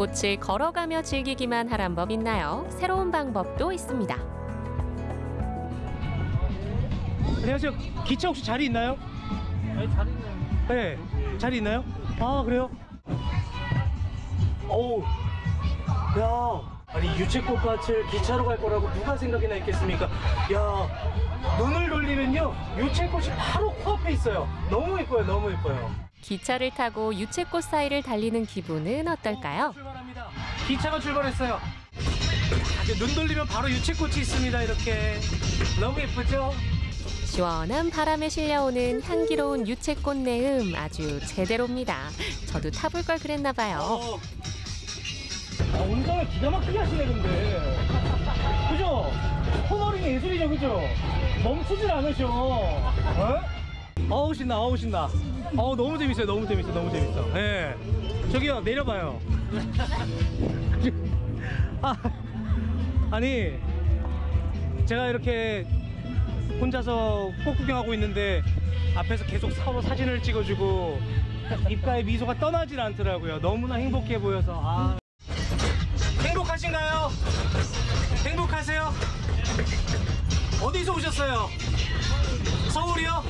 [SPEAKER 35] 꽃을 걸어가며 즐기기만 하란 법 있나요? 새로운 방법도 있습니다.
[SPEAKER 36] 안녕하세요. 기차 혹시 자리 있나요? 네, 자리 있나요? 아 그래요? 어우, 야, 아니 유채꽃밭을 기차로 갈 거라고 누가 생각이나 했겠습니까? 야, 눈을 돌리면요, 유채꽃이 바로 코앞에 있어요. 너무 예뻐요, 너무 예뻐요.
[SPEAKER 35] 기차를 타고 유채꽃 사이를 달리는 기분은 어떨까요?
[SPEAKER 36] 기차가 출발했어요. 눈 돌리면 바로 유채꽃이 있습니다. 이렇게 너무 예쁘죠?
[SPEAKER 35] 시원한 바람에 실려오는 향기로운 유채꽃 내음 아주 제대로입니다. 저도 타볼 걸 그랬나 봐요.
[SPEAKER 36] 아, 운전을 기가 막히게 하시네 근데. 그죠? 코너링 예술이죠, 그죠? 멈추질 않으셔. 어? 어우 신나, 어우 신나. 어우 너무 재밌어요, 너무 재밌어, 너무 재밌어. 예. 저기요 내려봐요. 아, 아니 제가 이렇게 혼자서 꽃 구경하고 있는데 앞에서 계속 서로 사진을 찍어주고 입가에 미소가 떠나질 않더라고요. 너무나 행복해 보여서. 아. 행복하신가요? 행복하세요? 어디서 오셨어요? 서울이요?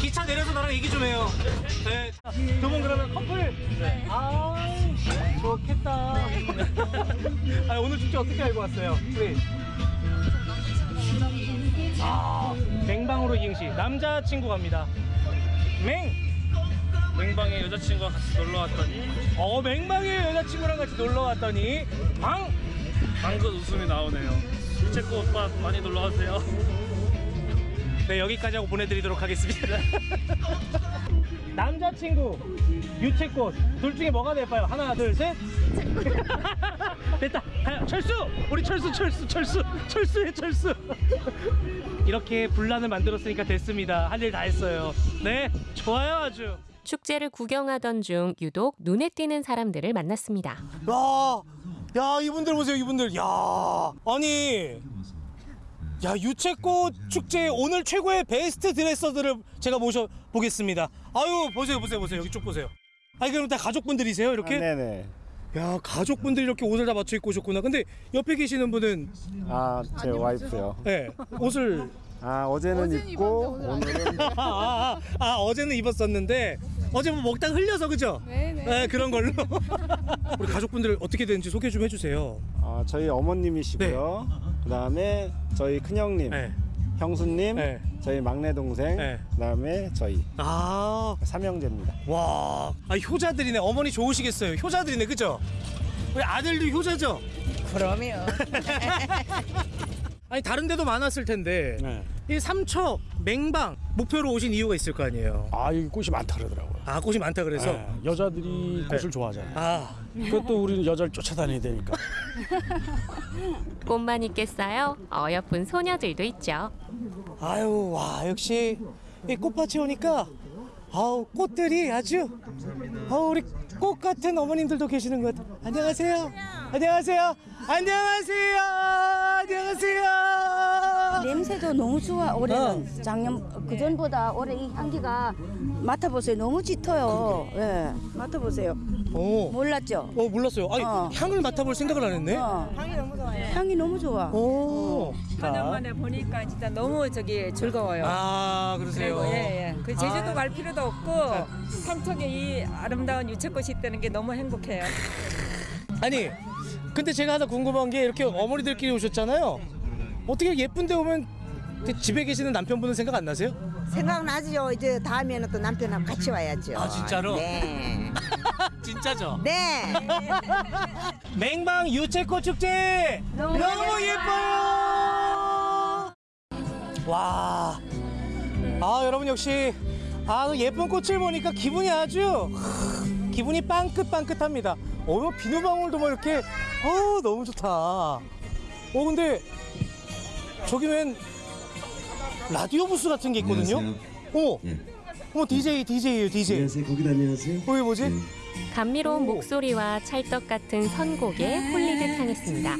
[SPEAKER 36] 기차 내려서 나랑 얘기 좀 해요. 네. 두분 그러면 커플? 아, 좋겠다. 아, 오늘 축제 어떻게 알고 왔어요? 우리. 아, 맹방으로 이행시. 남자친구 갑니다. 맹!
[SPEAKER 39] 맹방에 여자친구와 같이 놀러 왔더니
[SPEAKER 36] 어, 맹방에 여자친구랑 같이 놀러 왔더니 방!
[SPEAKER 39] 방긋 웃음이 나오네요. 유채꽃 오빠 많이 놀러 가세요.
[SPEAKER 36] 네, 여기까지 하고 보내드리도록 하겠습니다. 남자친구, 유채꽃, 둘 중에 뭐가 될까요? 하나, 둘, 셋. 됐다. 가요. 철수! 우리 철수, 철수, 철수, 철수해, 철수. 이렇게 분란을 만들었으니까 됐습니다. 할 일 다 했어요. 네, 좋아요, 아주.
[SPEAKER 35] 축제를 구경하던 중 유독 눈에 띄는 사람들을 만났습니다.
[SPEAKER 36] 야, 야 이분들 보세요, 이분들. 야, 아니, 야 유채꽃 축제 오늘 최고의 베스트 드레서들을 제가 모셔 보겠습니다. 아유, 보세요, 보세요, 보세요. 여기 쭉 보세요. 아니 그럼 다 가족분들이세요, 이렇게?
[SPEAKER 40] 아, 네네.
[SPEAKER 36] 야, 가족분들이 이렇게 옷을 다 맞춰 입고 오셨구나. 근데 옆에 계시는 분은
[SPEAKER 40] 아, 제 와이프요.
[SPEAKER 36] 네, 옷을
[SPEAKER 40] 아, 어제는 입고 오늘은
[SPEAKER 36] 아, 아, 아, 아, 어제는 입었었는데 어제 뭐 먹다가 흘려서 그죠?
[SPEAKER 40] 네네.
[SPEAKER 36] 그런 걸로. 우리 가족분들 어떻게 되는지 소개 좀 해주세요.
[SPEAKER 40] 아, 저희 어머님이시고요. 그다음에 저희 큰형님, 형수님, 저희 막내 동생, 그다음에 저희
[SPEAKER 36] 아
[SPEAKER 40] 삼형제입니다.
[SPEAKER 36] 와, 아, 효자들이네. 어머니 좋으시겠어요. 효자들이네, 그죠? 우리 아들도 효자죠?
[SPEAKER 34] 그럼요.
[SPEAKER 36] 아니 다른 데도 많았을 텐데
[SPEAKER 40] 네.
[SPEAKER 36] 이 삼척 맹방 목표로 오신 이유가 있을 거 아니에요?
[SPEAKER 41] 아, 이 꽃이 많다 그러더라고요.
[SPEAKER 36] 아, 꽃이 많다 그래서
[SPEAKER 41] 네, 여자들이 꽃을
[SPEAKER 36] 네.
[SPEAKER 41] 좋아하잖아요.
[SPEAKER 36] 아.
[SPEAKER 41] 그것도 우리는 여자를 쫓아다녀야 되니까.
[SPEAKER 35] 꽃만 있겠어요? 어여쁜 소녀들도 있죠.
[SPEAKER 36] 아유, 와 역시 이 꽃밭에 오니까 아우 꽃들이 아주 아우 우리 꽃 같은 어머님들도 계시는 것 같아요. 안녕하세요. 안녕하세요. 안녕하세요. 안녕하세요.
[SPEAKER 42] 냄새도 너무 좋아 올해는
[SPEAKER 36] 어.
[SPEAKER 42] 작년 그 전보다 올해 이 향기가 맡아보세요 너무 짙어요 예 맡아보세요
[SPEAKER 36] 오.
[SPEAKER 42] 몰랐죠
[SPEAKER 36] 어 몰랐어요. 아니 향을 맡아볼 생각을 안 했네.
[SPEAKER 42] 향이 너무 좋아요 향이 너무 좋아
[SPEAKER 36] 오.
[SPEAKER 43] 4년 만에 보니까 진짜 너무 저기 즐거워요.
[SPEAKER 36] 아 그러세요.
[SPEAKER 43] 그리고 예, 예. 그 제주도
[SPEAKER 36] 아.
[SPEAKER 43] 갈 필요도 없고 삼척에 이 아름다운 유채꽃이 있다는 게 너무 행복해요.
[SPEAKER 36] 아니 근데 제가 하나 궁금한 게 이렇게 어머니들끼리 오셨잖아요. 어떻게 예쁜데 오면 그 집에 계시는 남편분은 생각 안 나세요?
[SPEAKER 44] 생각나지요. 이제 다음에는 또 남편하고 같이 와야죠.
[SPEAKER 36] 아 진짜로?
[SPEAKER 44] 네.
[SPEAKER 36] 진짜죠?
[SPEAKER 44] 네.
[SPEAKER 36] 맹방 유채꽃 축제 너무, 예뻐요. 와, 아 여러분 역시 아 예쁜 꽃을 보니까 기분이 아주 하, 기분이 빵긋빵긋합니다. 어 비누방울도 뭐 이렇게 어 너무 좋다. 어 근데 저기 웬 라디오 부스 같은 게 있거든요. 어, 어 DJ DJ예요 DJ.
[SPEAKER 45] 안녕하세요. 거기 안녕하세요.
[SPEAKER 36] 어, 이게 뭐지?
[SPEAKER 35] 감미로운 목소리와 찰떡 같은 선곡에 홀리듯 향했습니다.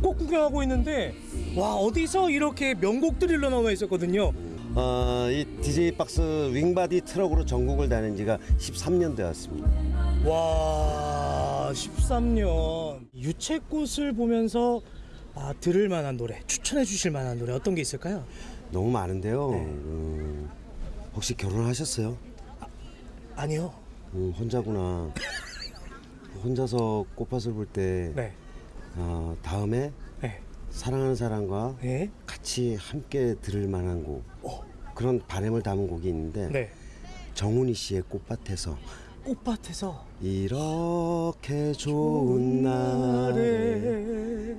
[SPEAKER 36] 꽃 구경하고 있는데 와 어디서 이렇게 명곡들이 흘러나와 있었거든요.
[SPEAKER 45] 어, 이 DJ 박스 윙바디 트럭으로 전국을 다닌 지가 13년 되었습니다.
[SPEAKER 36] 와 13년 유채꽃을 보면서 아, 들을 만한 노래 추천해 주실 만한 노래 어떤 게 있을까요?
[SPEAKER 45] 너무 많은데요. 음, 혹시 결혼하셨어요?
[SPEAKER 36] 아 니요.
[SPEAKER 45] 음, 혼자구나. 혼자서 꽃밭을 볼때
[SPEAKER 36] 네.
[SPEAKER 45] 어, 다음에
[SPEAKER 36] 네.
[SPEAKER 45] 사랑하는 사람과
[SPEAKER 36] 네.
[SPEAKER 45] 같이 함께 들을 만한 곡 그런 바람을 담은 곡이 있는데
[SPEAKER 36] 네.
[SPEAKER 45] 정훈이 씨의 꽃밭에서
[SPEAKER 36] 꽃밭에서
[SPEAKER 45] 이렇게 좋은 날에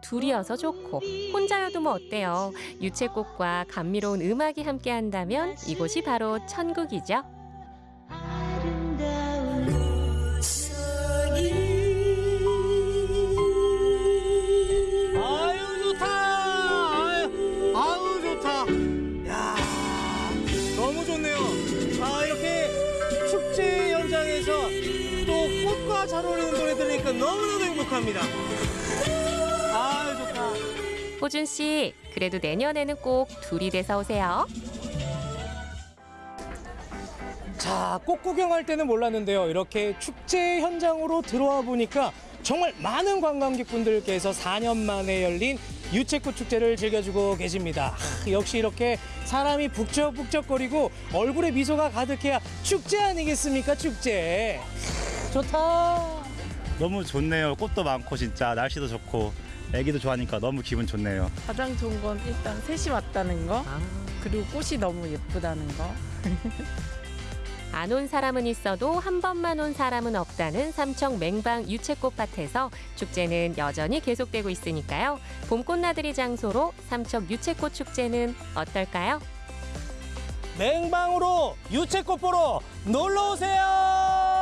[SPEAKER 35] 둘이어서 좋고 혼자여도 뭐 어때요? 유채꽃과 감미로운 음악이 함께한다면 이곳이 바로 천국이죠.
[SPEAKER 36] 아유 좋다. 아유, 아유 좋다. 야 너무 좋네요. 아 이렇게 축제 현장에서 또 꽃과 잘 어울리는 노래 들으니까 너무너무 행복합니다.
[SPEAKER 35] 호준 씨, 그래도 내년에는 꼭 둘이 돼서 오세요.
[SPEAKER 36] 자, 꽃 구경할 때는 몰랐는데요. 이렇게 축제 현장으로 들어와 보니까 정말 많은 관광객분들께서 4년 만에 열린 유채꽃 축제를 즐겨주고 계십니다. 하, 역시 이렇게 사람이 북적북적거리고 얼굴에 미소가 가득해야 축제 아니겠습니까? 축제. 하, 좋다.
[SPEAKER 46] 너무 좋네요. 꽃도 많고 진짜 날씨도 좋고 애기도 좋아하니까 너무 기분 좋네요.
[SPEAKER 47] 가장 좋은 건 일단 셋이 왔다는 거 그리고 꽃이 너무 예쁘다는 거
[SPEAKER 35] 안 온 사람은 있어도 한 번만 온 사람은 없다는 삼청 맹방 유채꽃밭에서 축제는 여전히 계속되고 있으니까요. 봄꽃나들이 장소로 삼척 유채꽃 축제는 어떨까요?
[SPEAKER 36] 맹방으로 유채꽃 보러 놀러 오세요.